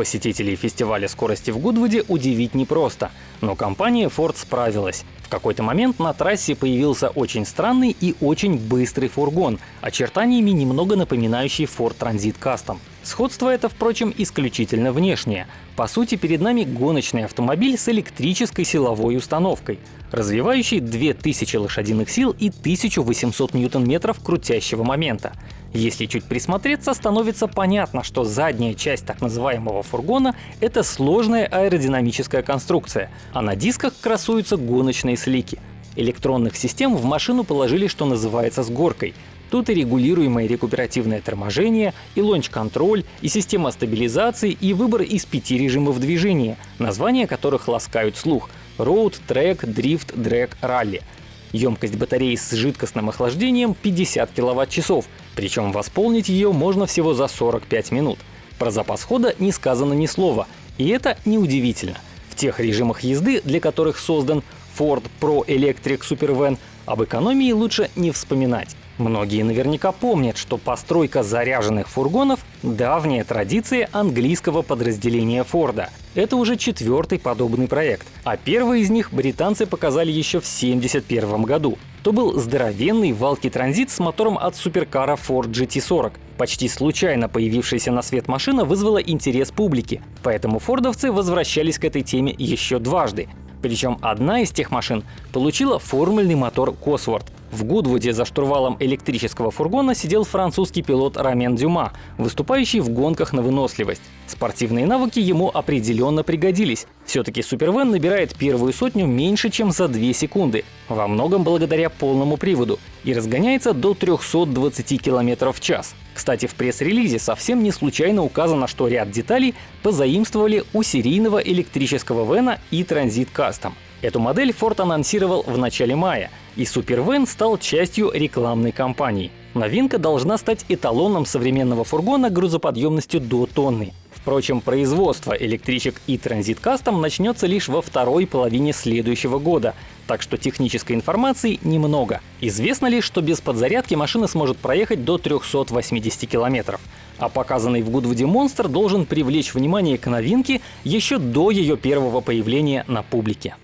Посетителей фестиваля скорости в Гудвуде удивить непросто, но компания Ford справилась. В какой-то момент на трассе появился очень странный и очень быстрый фургон, очертаниями немного напоминающий Ford Transit Custom. Сходство это, впрочем, исключительно внешнее. По сути, перед нами гоночный автомобиль с электрической силовой установкой, развивающий 2000 лошадиных сил и 1800 ньютон-метров крутящего момента. Если чуть присмотреться, становится понятно, что задняя часть так называемого фургона — это сложная аэродинамическая конструкция, а на дисках красуются гоночные слики. Электронных систем в машину положили, что называется, с горкой. Тут и регулируемое рекуперативное торможение, и лонч-контроль, и система стабилизации, и выбор из пяти режимов движения, названия которых ласкают слух — Road, Track, Drift, Drag, Rally. Емкость батареи с жидкостным охлаждением 50 киловатт-часов, причем восполнить ее можно всего за 45 минут. Про запас хода не сказано ни слова, и это неудивительно. В тех режимах езды, для которых создан Ford Pro Electric Supervan, об экономии лучше не вспоминать. Многие наверняка помнят, что постройка заряженных фургонов — давняя традиция английского подразделения Форда. Это уже четвертый подобный проект, а первый из них британцы показали еще в 1971 году. То был здоровенный валки транзит с мотором от суперкара Ford GT40. Почти случайно появившаяся на свет машина вызвала интерес публики, поэтому фордовцы возвращались к этой теме еще дважды. Причем одна из тех машин получила формульный мотор Cosworth. В Гудвуде за штурвалом электрического фургона сидел французский пилот Рамен Дюма, выступающий в гонках на выносливость. Спортивные навыки ему определенно пригодились. Все-таки Супервен набирает первую сотню меньше, чем за 2 секунды, во многом благодаря полному приводу, и разгоняется до 320 км в час. Кстати, в пресс-релизе совсем не случайно указано, что ряд деталей позаимствовали у серийного электрического Вена и Transit Custom. Эту модель Ford анонсировал в начале мая, и Супервен стал частью рекламной кампании. Новинка должна стать эталоном современного фургона грузоподъемностью до тонны. Впрочем, производство электричек и Transit Custom начнется лишь во второй половине следующего года, так что технической информации немного. Известно лишь, что без подзарядки машина сможет проехать до 380 километров. А показанный в Гудвуде монстр должен привлечь внимание к новинке еще до ее первого появления на публике.